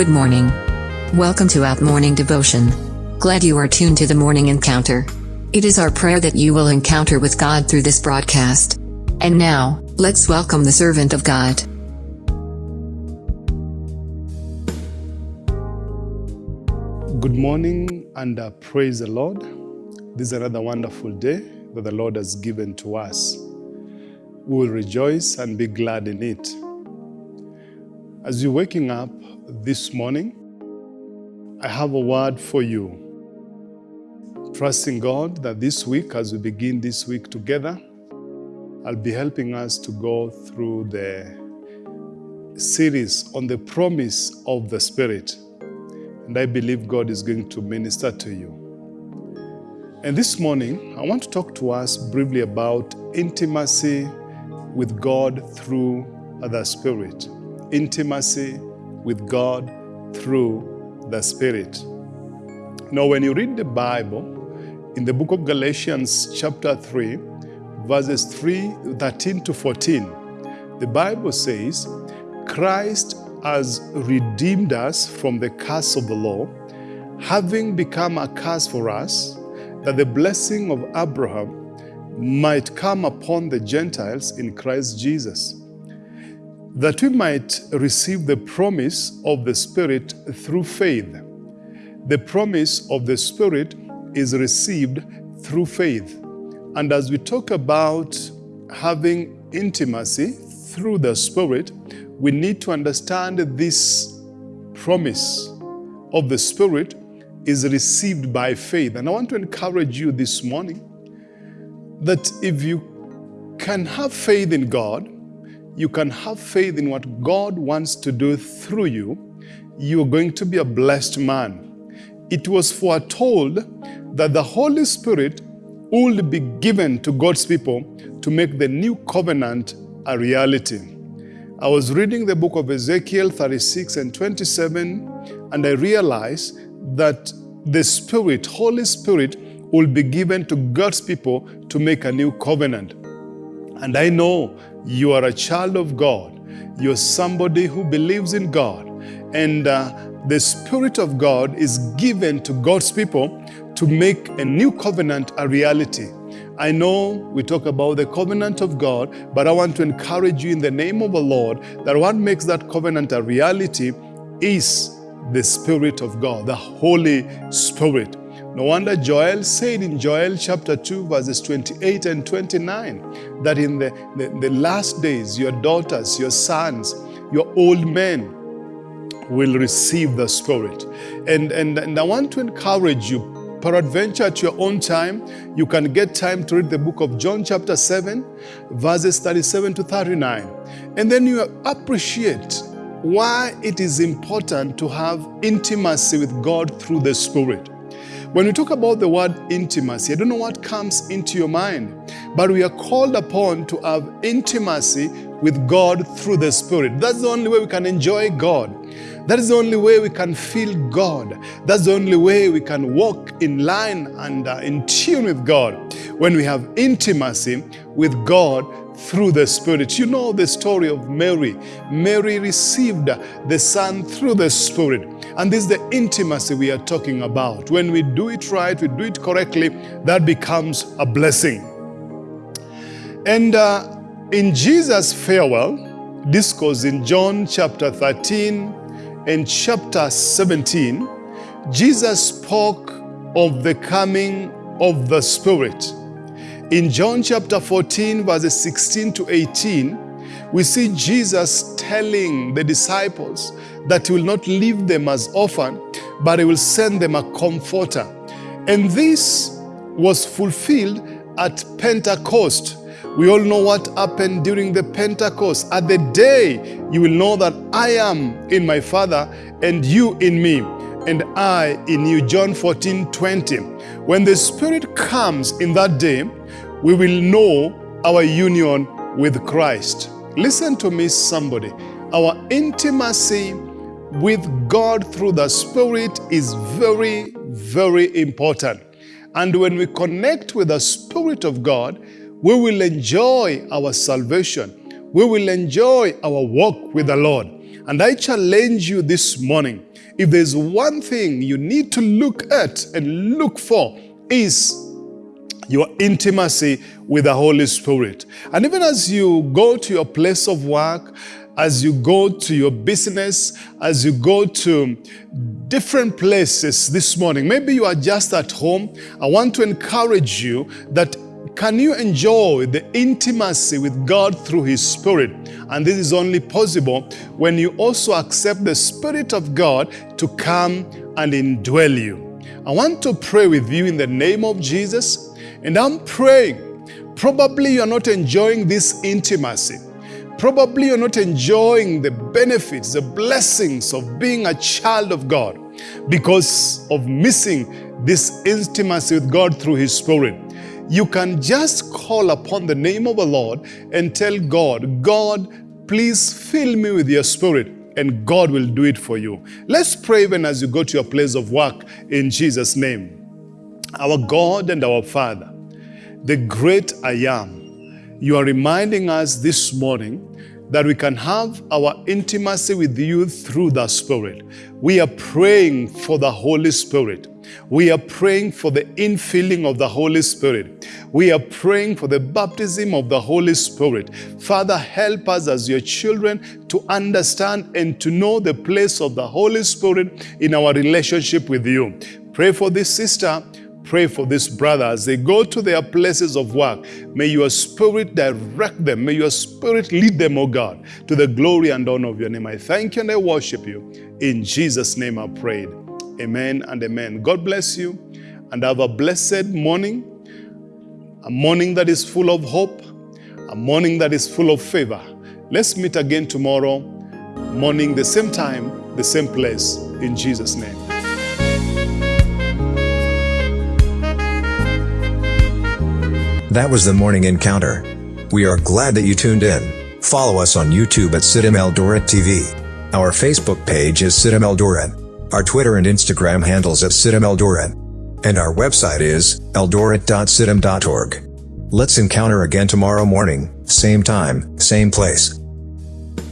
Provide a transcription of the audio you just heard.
Good morning. Welcome to Out Morning Devotion. Glad you are tuned to the morning encounter. It is our prayer that you will encounter with God through this broadcast. And now, let's welcome the servant of God. Good morning and uh, praise the Lord. This is another wonderful day that the Lord has given to us. We will rejoice and be glad in it. As you're waking up this morning, I have a word for you. Trusting God that this week, as we begin this week together, I'll be helping us to go through the series on the promise of the Spirit. And I believe God is going to minister to you. And this morning, I want to talk to us briefly about intimacy with God through the Spirit. Intimacy with God through the Spirit. Now, when you read the Bible, in the book of Galatians, chapter 3, verses 3, 13 to 14, the Bible says, Christ has redeemed us from the curse of the law, having become a curse for us, that the blessing of Abraham might come upon the Gentiles in Christ Jesus, that we might receive the promise of the Spirit through faith. The promise of the Spirit is received through faith. And as we talk about having intimacy through the Spirit, we need to understand this promise of the Spirit is received by faith. And I want to encourage you this morning that if you can have faith in God, you can have faith in what God wants to do through you, you're going to be a blessed man. It was foretold that the Holy Spirit would be given to God's people to make the new covenant a reality. I was reading the book of Ezekiel 36 and 27, and I realized that the Spirit, Holy Spirit, will be given to God's people to make a new covenant. And I know you are a child of God. You're somebody who believes in God. And uh, the Spirit of God is given to God's people to make a new covenant a reality. I know we talk about the covenant of God, but I want to encourage you in the name of the Lord that what makes that covenant a reality is the Spirit of God, the Holy Spirit. No wonder Joel said in Joel chapter 2, verses 28 and 29, that in the, the, the last days, your daughters, your sons, your old men will receive the Spirit. And, and, and I want to encourage you, peradventure at your own time, you can get time to read the book of John chapter 7, verses 37 to 39. And then you appreciate why it is important to have intimacy with God through the Spirit. When we talk about the word intimacy, I don't know what comes into your mind, but we are called upon to have intimacy with God through the Spirit. That's the only way we can enjoy God. That is the only way we can feel God. That's the only way we can walk in line and uh, in tune with God. When we have intimacy with God through the Spirit. You know the story of Mary. Mary received the Son through the Spirit. And this is the intimacy we are talking about. When we do it right, we do it correctly, that becomes a blessing. And uh, in Jesus' farewell discourse in John chapter 13 and chapter 17, Jesus spoke of the coming of the Spirit. In John chapter 14, verses 16 to 18, we see Jesus telling the disciples that he will not leave them as orphans, but he will send them a comforter. And this was fulfilled at Pentecost. We all know what happened during the Pentecost. At the day you will know that I am in my Father and you in me and I in you. John 14, 20. When the Spirit comes in that day, we will know our union with Christ. Listen to me, somebody. Our intimacy with God through the Spirit is very, very important. And when we connect with the Spirit of God, we will enjoy our salvation. We will enjoy our walk with the Lord. And I challenge you this morning if there's one thing you need to look at and look for is your intimacy with the Holy Spirit. And even as you go to your place of work, as you go to your business, as you go to different places this morning, maybe you are just at home, I want to encourage you that can you enjoy the intimacy with God through His Spirit? And this is only possible when you also accept the Spirit of God to come and indwell you. I want to pray with you in the name of Jesus, and I'm praying. Probably you're not enjoying this intimacy. Probably you're not enjoying the benefits, the blessings of being a child of God because of missing this intimacy with God through His Spirit you can just call upon the name of the Lord and tell God, God, please fill me with your spirit and God will do it for you. Let's pray even as you go to your place of work in Jesus' name. Our God and our Father, the great I am, you are reminding us this morning that we can have our intimacy with you through the Spirit. We are praying for the Holy Spirit. We are praying for the infilling of the Holy Spirit. We are praying for the baptism of the Holy Spirit. Father, help us as your children to understand and to know the place of the Holy Spirit in our relationship with you. Pray for this sister pray for these brothers. As they go to their places of work. May your spirit direct them. May your spirit lead them, O God, to the glory and honor of your name. I thank you and I worship you. In Jesus' name I prayed. Amen and amen. God bless you and have a blessed morning, a morning that is full of hope, a morning that is full of favor. Let's meet again tomorrow morning, the same time, the same place, in Jesus' name. That was the morning encounter. We are glad that you tuned in. Follow us on YouTube at CITAM Eldoret TV. Our Facebook page is CITAM Eldoret. Our Twitter and Instagram handles at CITAM Eldoret. And our website is eldoret.citam.org. Let's encounter again tomorrow morning, same time, same place.